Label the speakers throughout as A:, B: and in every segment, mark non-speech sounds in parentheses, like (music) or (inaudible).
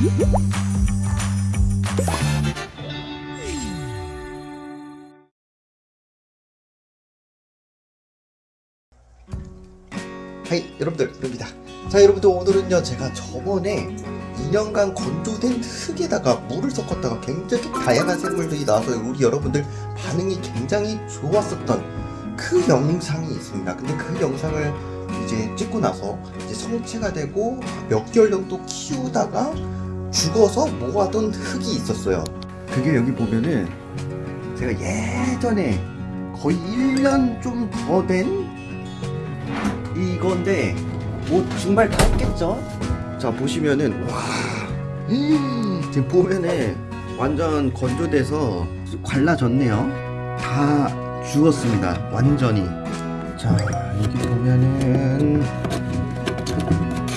A: 하이 여러분들 입니다. 자 여러분들 오늘은요 제가 저번에 2년간 건조된 흙에다가 물을 섞었다가 굉장히 다양한 생물들이 나와서 우리 여러분들 반응이 굉장히 좋았었던 그 영상이 있습니다. 근데 그 영상을 이제 찍고 나서 이제 성체가 되고 몇 개월 정도 키우다가 죽어서 모아둔 흙이 있었어요. 그게 여기 보면은 제가 예전에 거의 1년 좀 더 된 이건데 뭐 정말 다 했겠죠? 자 보시면은 와 음, 지금 보면은 완전 건조돼서 갈라졌네요. 다 죽었습니다 완전히. 자 여기 보면은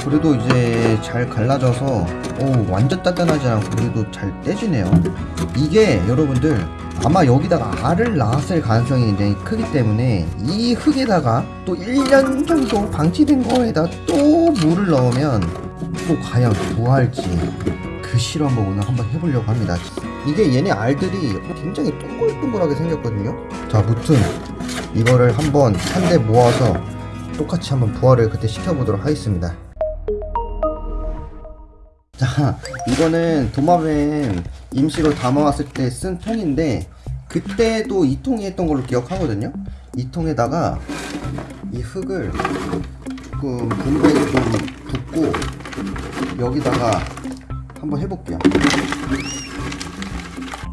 A: 그래도 이제 잘 갈라져서 오 완전 단단하지 않고 그래도 잘 떼지네요. 이게 여러분들 아마 여기다가 알을 낳았을 가능성이 굉장히 크기 때문에 이 흙에다가 또 1년 정도 방치된 거에다 또 물을 넣으면 또 과연 뭐 할지 그 실험을 오늘 한번 해보려고 합니다. 이게 얘네 알들이 굉장히 동글동글하게 생겼거든요. 자 무튼 이거를 한번 한 대 모아서 똑같이 한번 부화를 그때 시켜보도록 하겠습니다 자 이거는 도마뱀 임시로 담아왔을 때 쓴 통인데 그때도 이 통이 했던 걸로 기억하거든요. 이 통에다가 이 흙을 조금 분배를 좀 붓고 여기다가 한번 해볼게요.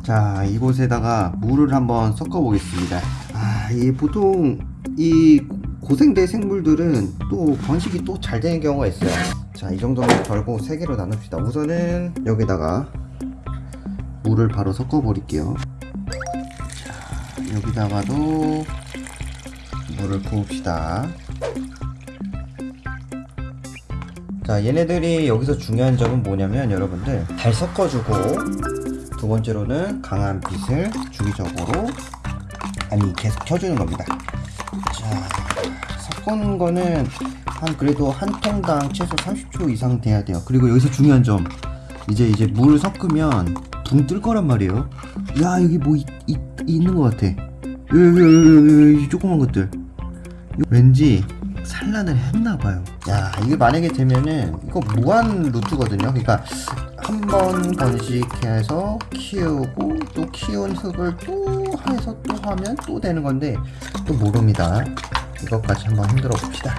A: 자 이곳에다가 물을 한번 섞어 보겠습니다. 아이 보통 이 고생대 생물들은 또 번식이 또 잘 되는 경우가 있어요 자 이 정도면 걸고 세 개로 나눕시다. 우선은 여기다가 물을 바로 섞어 버릴게요. 자 여기다가도 물을 부읍시다. 자 얘네들이 여기서 중요한 점은 뭐냐면 여러분들 잘 섞어주고 두 번째로는 강한 빛을 주기적으로 아니 계속 켜주는 겁니다. 자 섞은 거는 한 그래도 한 통당 최소 30초 이상 돼야 돼요. 그리고 여기서 중요한 점 이제 이제 물 섞으면 붕 뜰 거란 말이에요. 야 여기 뭐 이, 이, 있는 것 같아. 여기 조그만 것들. 왠지 산란을 했나봐요. 야 이게 만약에 되면은 이거 무한 루트거든요. 그러니까 한 번 번식해서 키우고 또 키운 흙을 또 해서 또 하면 또 되는 건데 또 모릅니다. 이것까지 한번 흔들어 봅시다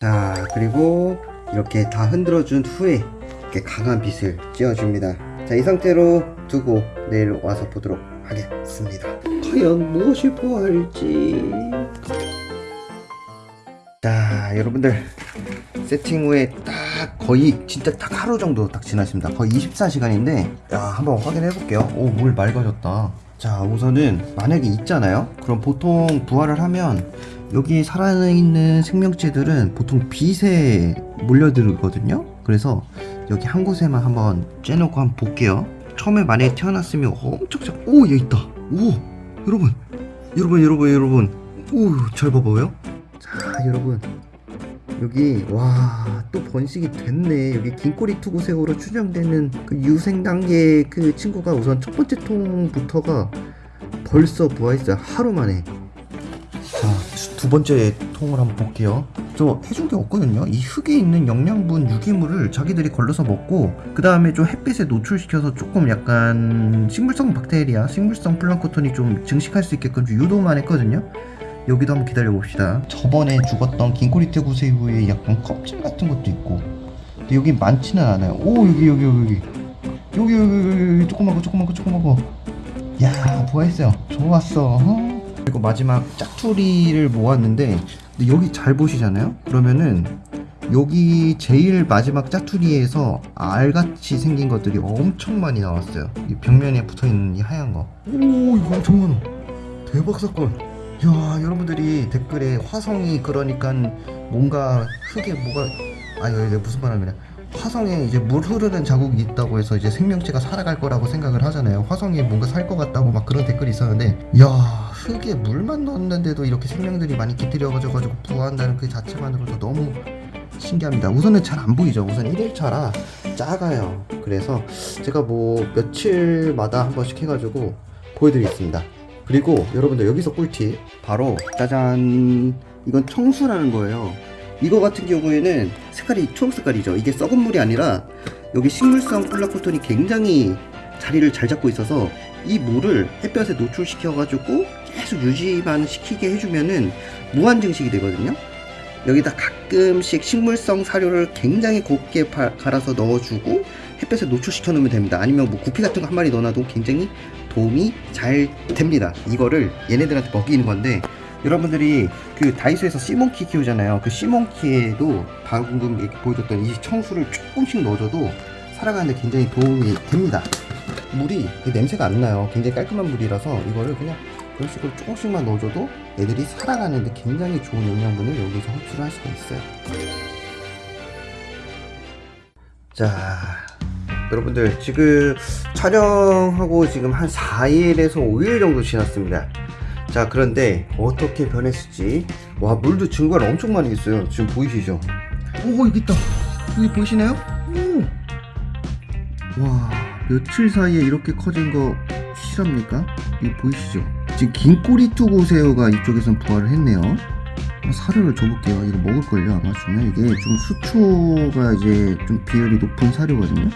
A: 자 그리고 이렇게 다 흔들어 준 후에 이렇게 강한 빛을 쬐어줍니다. 자 이 상태로 두고 내일 와서 보도록 하겠습니다. 과연 무엇을 보아할지. 자 여러분들. 세팅 후에 딱 거의 진짜 딱 하루 정도 딱 지났습니다. 거의 24시간인데 야 한번 확인해 볼게요. 오 물 맑아졌다. 자 우선은 만약에 있잖아요? 그럼 보통 부화를 하면 여기 살아있는 생명체들은 보통 빛에 몰려들거든요. 그래서 여기 한 곳에만 한번 쬐놓고 한번 볼게요. 처음에 만약에 태어났으면 엄청 작... 오 얘 있다. 오 여러분 여러분 여러분 여러분. 오 잘 봐봐요. 자 여러분. 여기 와 또 번식이 됐네. 여기 긴꼬리 투구새우로 추정되는 그 유생 단계 그 친구가 우선 첫 번째 통부터가 벌써 부화했어요. 하루 만에. 자 두 번째 통을 한번 볼게요. 저 해준 게 없거든요. 이 흙에 있는 영양분 유기물을 자기들이 걸러서 먹고 그 다음에 좀 햇빛에 노출시켜서 조금 약간 식물성 박테리아 식물성 플랑크톤이 좀 증식할 수 있게끔 좀 유도만 했거든요. 여기도 한번 기다려 봅시다. 저번에 죽었던 긴코리테 구새우의 약간 껍질 같은 것도 있고 근데 여기 많지는 않아요. 오 여기 여기 여기. 여기 여기 여기 여기. 조그만 거 조그만 거 조그만 거야 부화했어요. 좋았어. 어? 그리고 마지막 짜투리를 모았는데 여기 잘 보시잖아요? 그러면은 여기 제일 마지막 짜투리에서 알같이 생긴 것들이 엄청 많이 나왔어요. 이 벽면에 붙어있는 이 하얀 거오 이거 엄청 많아. 대박 사건. 야 여러분들이 댓글에 화성이 그러니까 뭔가 흙에 뭐가 아니 이게 무슨 말하면 화성에 이제 물 흐르는 자국이 있다고 해서 이제 생명체가 살아갈 거라고 생각을 하잖아요 화성에 뭔가 살 것 같다고 막 그런 댓글이 있었는데 야 흙에 물만 넣었는데도 이렇게 생명들이 많이 깃들여져 가지고 부화한다는 그 자체만으로도 너무 신기합니다. 우선은 잘 안 보이죠. 우선 1일차라 작아요. 그래서 제가 뭐 며칠마다 한 번씩 해가지고 보여드리겠습니다. 그리고 여러분들 여기서 꿀팁 바로 짜잔 이건 청수라는 거예요. 이거 같은 경우에는 색깔이 초록 색깔이죠. 이게 썩은 물이 아니라 여기 식물성 콜라코톤이 굉장히 자리를 잘 잡고 있어서 이 물을 햇볕에 노출시켜 가지고 계속 유지만 시키게 해주면은 무한 증식이 되거든요. 여기다 가끔씩 식물성 사료를 굉장히 곱게 바- 갈아서 넣어주고 햇볕에 노출시켜 놓으면 됩니다. 아니면 뭐 구피 같은 거 한 마리 넣어놔도 굉장히 도움이 잘 됩니다. 이거를 얘네들한테 먹이는 건데 여러분들이 그 다이소에서 시몬키 키우잖아요. 그 시몬키에도 방금 보여줬던 이 청수를 조금씩 넣어줘도 살아가는데 굉장히 도움이 됩니다. 물이 그 냄새가 안 나요. 굉장히 깔끔한 물이라서 이거를 그냥 그런 식으로 조금씩만 넣어줘도 애들이 살아가는데 굉장히 좋은 영양분을 여기서 흡수를 할 수가 있어요. 자, 여러분들 지금 촬영하고 지금 한 4일에서 5일 정도 지났습니다. 자, 그런데 어떻게 변했을지 와 물도 증거를 엄청 많이 있어요. 지금 보이시죠? 오 여기 있다. 여기 보이시나요? 오. 와 며칠 사이에 이렇게 커진 거 실합니까? 이거 보이시죠? 지금 긴 꼬리 투고새우가 이쪽에선 부활을 했네요. 아, 사료를 줘볼게요. 이거 먹을걸요 아마 주면 이게 좀 수초가 이제 좀 비율이 높은 사료거든요.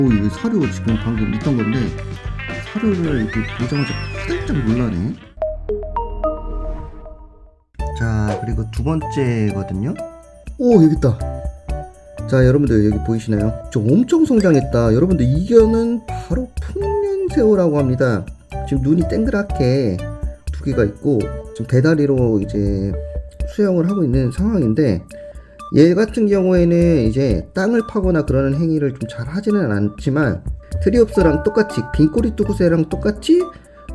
A: 오 이게 사료 지금 방금 있던 건데 사료를 이렇게 보자마자 화들짝 놀라네. 자 그리고 두 번째거든요. 오 여기 있다. 자 여러분들 여기 보이시나요? 저 엄청 성장했다 여러분들 이거는 바로 풍년새우라고 합니다 지금 눈이 땡그랗게 두 개가 있고 지금 배다리로 이제 수영을 하고 있는 상황인데 얘 같은 경우에는 이제 땅을 파거나 그러는 행위를 좀 잘 하지는 않지만 트리옵스랑 똑같이 빈꼬리 뚜구새랑 똑같이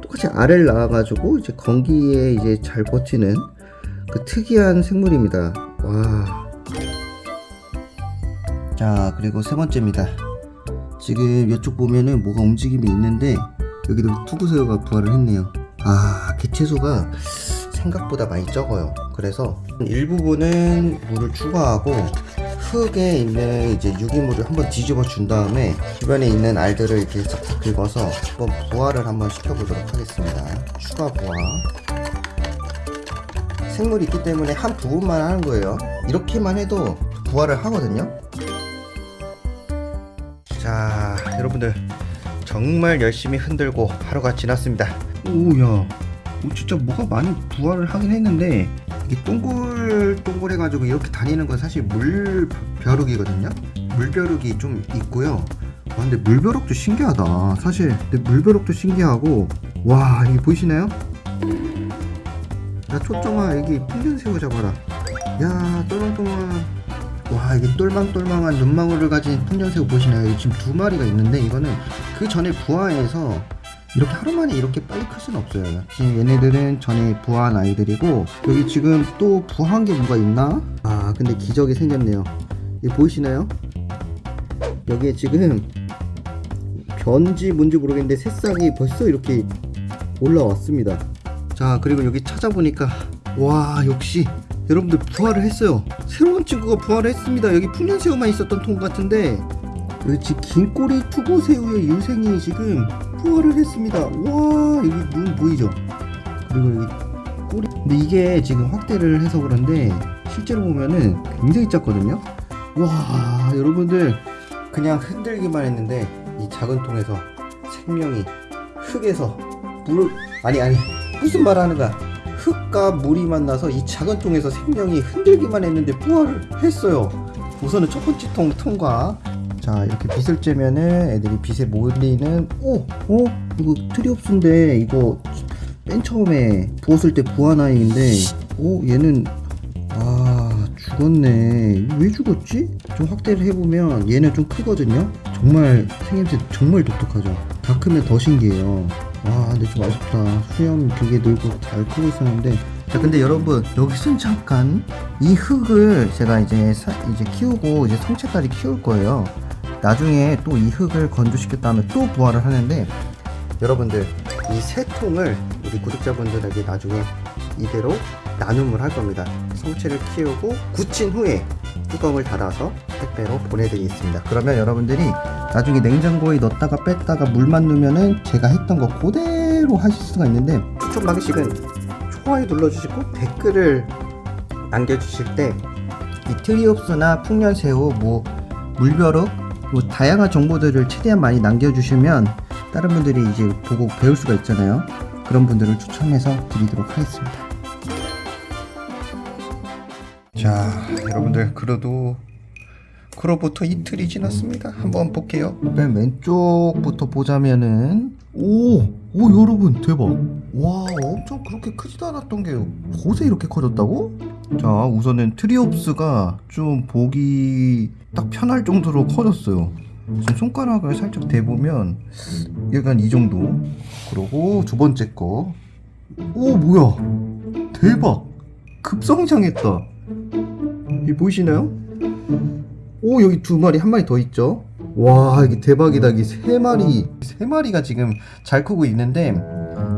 A: 똑같이 알을 낳아가지고 이제 건기에 이제 잘 버티는 그 특이한 생물입니다. 와. 자 그리고 세 번째입니다. 지금 이쪽 보면은 뭐가 움직임이 있는데 여기도 투구새우가 부활을 했네요. 아 개체수가 생각보다 많이 적어요. 그래서 일부분은 물을 추가하고 흙에 있는 이제 유기물을 한번 뒤집어 준 다음에 주변에 있는 알들을 이렇게 싹싹 긁어서 한번 부화를 한번 시켜보도록 하겠습니다. 추가 부화. 생물이 있기 때문에 한 부분만 하는 거예요. 이렇게만 해도 부화를 하거든요. 자 여러분들 정말 열심히 흔들고 하루가 지났습니다. 오야. 오, 진짜 뭐가 많이 부활을 하긴 했는데 이게 동글동글 해가지고 이렇게 다니는 건 사실 물벼룩이거든요. 물벼룩이 좀 있고요. 와 근데 물벼룩도 신기하다. 사실 근데 물벼룩도 신기하고. 와 이게 보이시나요? 야 초점아 여기 풍년새우 잡아라. 야 똘망똘망 와 이게 똘망똘망한 눈망울을 가진 풍년새우 보시나요? 지금 두 마리가 있는데 이거는 그 전에 부화해서 이렇게 하루 만에 이렇게 빨리 클 수는 없어요. 지금 얘네들은 전에 부화한 아이들이고 여기 지금 또 부화한 게 뭐가 있나? 아 근데 기적이 생겼네요. 이거 보이시나요? 여기에 지금 변지 뭔지 모르겠는데 새싹이 벌써 이렇게 올라왔습니다. 자 그리고 여기 찾아보니까 와 역시 여러분들 부활을 했어요. 새로운 친구가 부활을 했습니다. 여기 풍년새우만 있었던 통 같은데 여기 지금 긴꼬리 투고새우의 유생이 지금 부활을 했습니다. 와 여기 눈 보이죠? 그리고 여기 꼬리 근데 이게 지금 확대를 해서 그런데 실제로 보면은 굉장히 작거든요. 와 여러분들 그냥 흔들기만 했는데 이 작은 통에서 생명이 흙에서 물 아니 아니 무슨 말 하는 거야? 흙과 물이 만나서 이 작은 통에서 생명이 흔들기만 했는데 부활을 했어요. 우선은 첫 번째 통 통과. 자 이렇게 빛을 쬐면은 애들이 빛에 몰리는 오! 어? 이거 트리옵스인데 이거 맨 처음에 부었을 때 부한 아이인데 오 얘는 아 죽었네 왜 죽었지? 좀 확대를 해보면 얘는 좀 크거든요 정말 생김새 정말 독특하죠 다 크면 더 신기해요 와 근데 좀 아쉽다 수염 되게 늘고 잘 크고 있었는데 자 근데 여러분 여기선 잠깐 이 흙을 제가 이제 사- 이제 키우고 이제 성체까지 키울 거예요 나중에 또 이 흙을 건조시켰 다음에 또 부화를 하는데 여러분들 이 세 통을 우리 구독자분들에게 나중에 이대로 나눔을 할 겁니다. 성체를 키우고 굳힌 후에 뚜껑을 닫아서 택배로 보내드리겠습니다. 그러면 여러분들이 나중에 냉장고에 넣었다가 뺐다가 물만 넣으면은 제가 했던 거 그대로 하실 수가 있는데 추천 방식은 좋아요 눌러주시고 댓글을 남겨주실 때 이 트리옵스나 풍년새우, 뭐 물벼룩, 뭐 다양한 정보들을 최대한 많이 남겨주시면 다른 분들이 이제 보고 배울 수가 있잖아요. 그런 분들을 추첨해서 드리도록 하겠습니다. 자, 여러분들 그래도 그로부터 이틀이 지났습니다. 한번 볼게요. 맨 왼쪽부터 보자면은 오, 오 여러분 대박. 와, 엄청 그렇게 크지도 않았던 게 곳에 이렇게 커졌다고? 자, 우선은 트리옵스가 좀 보기 딱 편할 정도로 커졌어요. 지금 손가락을 살짝 대보면 약간 이 정도. 그리고 두 번째 거. 오, 뭐야? 대박. 급성장했다. 이 보이시나요? 오 여기 두 마리 한 마리 더 있죠 와 이게 대박이다 이게 세 마리 세 마리가 지금 잘 크고 있는데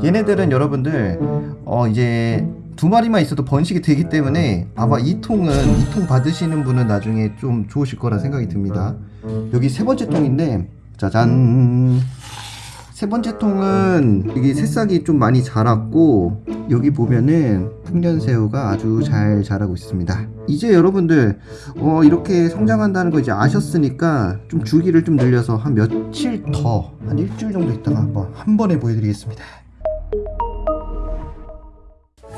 A: 얘네들은 여러분들 어 이제 두 마리만 있어도 번식이 되기 때문에 아마 이 통은 이 통 받으시는 분은 나중에 좀 좋으실 거라 생각이 듭니다 여기 세 번째 통인데 짜잔 세 번째 통은 이게 새싹이 좀 많이 자랐고 여기 보면은 풍년새우가 아주 잘 자라고 있습니다. 이제 여러분들 어, 이렇게 성장한다는 거 이제 아셨으니까 좀 주기를 좀 늘려서 한 며칠 더 한 일주일 정도 있다가 한번 한 번에 보여드리겠습니다.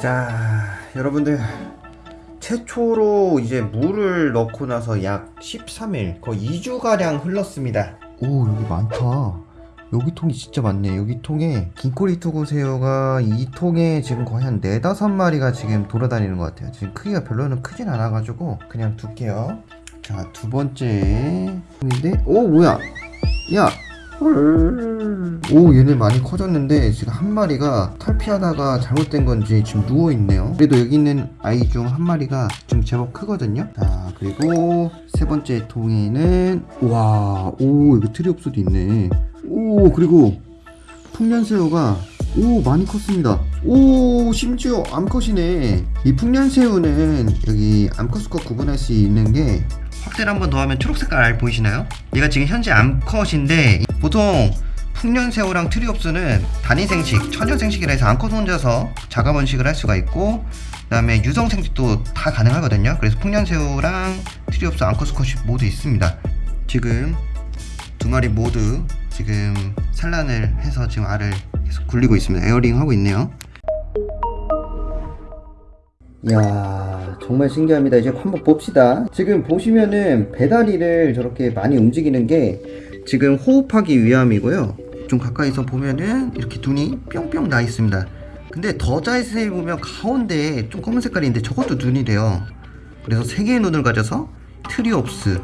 A: 자 여러분들 최초로 이제 물을 넣고 나서 약 13일 거의 2주가량 흘렀습니다. 오 여기 많다. 여기 통이 진짜 많네. 여기 통에 긴꼬리 투구새우가 이 통에 지금 거의 한 네다섯 마리가 지금 돌아다니는 것 같아요. 지금 크기가 별로는 크진 않아가지고 그냥 둘게요. 자, 두 번째 통인데, 오, 뭐야? 야! 오, 얘네 많이 커졌는데 지금 한 마리가 탈피하다가 잘못된 건지 지금 누워있네요. 그래도 여기 있는 아이 중 한 마리가 지금 제법 크거든요. 자, 그리고 세 번째 통에는, 와, 오, 여기 트리옵스도 있네. 오 그리고 풍년새우가 오 많이 컸습니다 오 심지어 암컷이네 이 풍년새우는 여기 암컷수컷 구분할 수 있는 게 확대를 한번 더 하면 초록 색깔 알 보이시나요? 얘가 지금 현재 암컷인데 보통 풍년새우랑 트리옵스는 단위생식, 처녀생식이라 해서 암컷 혼자서 자가번식을 할 수가 있고 그 다음에 유성생식도 다 가능하거든요 그래서 풍년새우랑 트리옵스 암컷 수컷이 모두 있습니다 지금 두 마리 모두 지금 산란을 해서 지금 알을 계속 굴리고 있습니다. airing 하고 있네요. 이야 정말 신기합니다. 이제 한번 봅시다. 지금 보시면은 배다리를 저렇게 많이 움직이는 게 지금 호흡하기 위함이고요. 좀 가까이서 보면은 이렇게 눈이 뿅뿅 나 있습니다. 근데 더 자세히 보면 가운데 좀 검은 색깔인데 저것도 눈이래요. 그래서 세 개의 눈을 가져서 트리옵스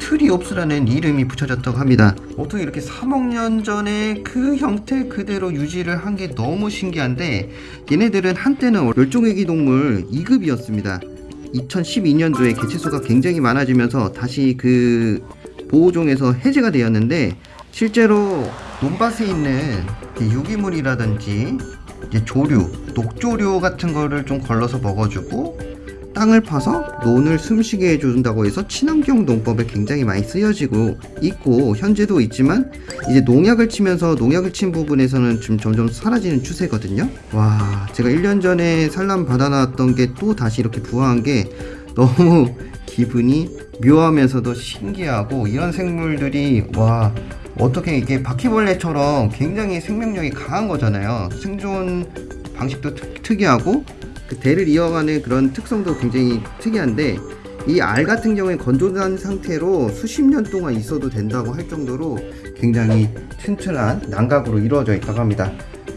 A: 트리옵스라는 이름이 붙여졌다고 합니다. 어떻게 이렇게 3억 년 전에 그 형태 그대로 유지를 한 게 너무 신기한데 얘네들은 한때는 멸종위기 동물 2급이었습니다. 2012년도에 개체수가 굉장히 많아지면서 다시 그 보호종에서 해제가 되었는데 실제로 논밭에 있는 유기물이라든지 조류, 녹조류 같은 거를 좀 걸러서 먹어주고 땅을 파서 논을 숨쉬게 해준다고 해서 친환경 농법에 굉장히 많이 쓰여지고 있고 현재도 있지만 이제 농약을 치면서 농약을 친 부분에서는 좀 점점 사라지는 추세거든요. 와 제가 1년 전에 산란 받아놨던 게 또 다시 이렇게 부화한 게 너무 (laughs) 기분이 묘하면서도 신기하고 이런 생물들이 와 어떻게 이게 바퀴벌레처럼 굉장히 생명력이 강한 거잖아요. 생존 방식도 특, 특이하고 그 대를 이어가는 그런 특성도 굉장히 특이한데 이 알 같은 경우에 건조한 상태로 수십 년 동안 있어도 된다고 할 정도로 굉장히 튼튼한 난각으로 이루어져 있다고 합니다.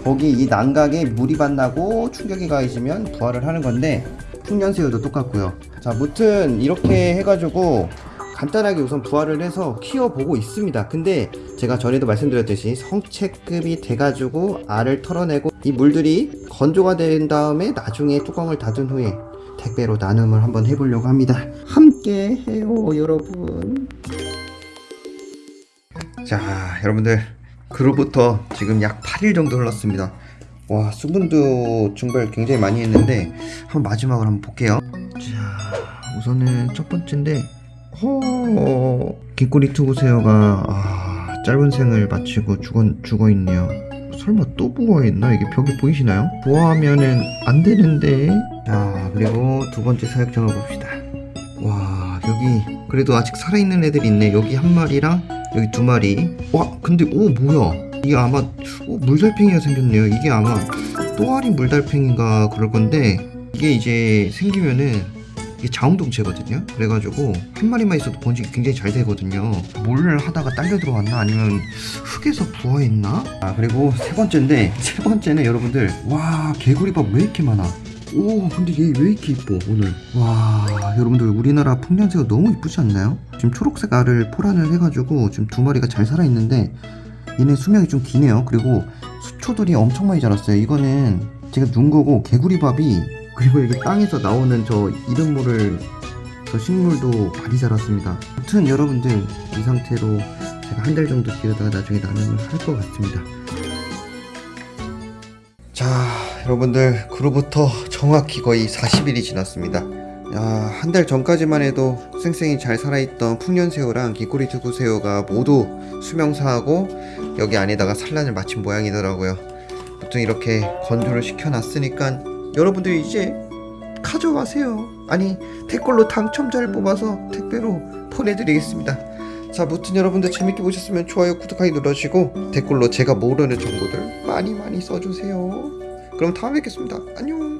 A: 거기 이 난각에 물이 반나고 충격이 가해지면 부활을 하는 건데 풍년새우도 똑같고요. 자, 무튼 이렇게 해가지고 간단하게 우선 부활을 해서 키워보고 있습니다. 근데 제가 전에도 말씀드렸듯이 성체급이 돼가지고 알을 털어내고 이 물들이 건조가 된 다음에 나중에 뚜껑을 닫은 후에 택배로 나눔을 한번 해보려고 합니다. 함께 해요, 여러분. 자, 여러분들. 그로부터 지금 약 8일 정도 흘렀습니다. 와 수분도 증발 굉장히 많이 했는데 한번 마지막으로 한번 볼게요 자 우선은 첫 번째인데 허 긴꼬리 투구새우가 아, 짧은 생을 마치고 죽어, 죽어있네요. 설마 또 부화했나? 이게 벽에 보이시나요? 부화하면은 안 되는데. 자 그리고 두 번째 사육장을 봅시다. 와 여기 그래도 아직 살아있는 애들이 있네. 여기 한 마리랑 여기 두 마리. 와 근데 오 뭐야? 이게 아마 오, 물달팽이가 생겼네요. 이게 아마 또아리 물달팽이가 그럴 건데 이게 이제 생기면은 이게 자웅동체거든요. 그래가지고 한 마리만 있어도 번식이 굉장히 잘 되거든요. 뭘 하다가 딸려 들어왔나? 아니면 흙에서 부화했나? 아 그리고 세 번째인데 세 번째는 여러분들 와 개구리밥 왜 이렇게 많아? 오 근데 얘 왜 이렇게 이뻐 오늘? 와 여러분들 우리나라 풍년새가 너무 이쁘지 않나요? 지금 초록색 알을 포란을 해가지고 지금 두 마리가 잘 살아있는데 얘네 수명이 좀 기네요. 그리고 수초들이 엄청 많이 자랐어요. 이거는 제가 눈 거고 개구리밥이 그리고 이게 땅에서 나오는 저 이름 모를 저 식물도 많이 자랐습니다. 아무튼 여러분들 이 상태로 제가 한 달 정도 기르다가 나중에 나눔을 할 것 같습니다. 자 여러분들 그로부터 정확히 거의 40일이 지났습니다. 한 달 전까지만 해도 쌩쌩이 잘 살아있던 풍년새우랑 긴꼬리 두구새우가 모두 수명사하고 여기 안에다가 산란을 마친 모양이더라고요. 보통 이렇게 건조를 시켜놨으니까 여러분들 이제 가져가세요. 아니 댓글로 당첨자를 뽑아서 택배로 보내드리겠습니다. 자 무튼 여러분들 재밌게 보셨으면 좋아요 구독하기 눌러주시고 댓글로 제가 모르는 정보들 많이 많이 써주세요. 그럼 다음에 뵙겠습니다. 안녕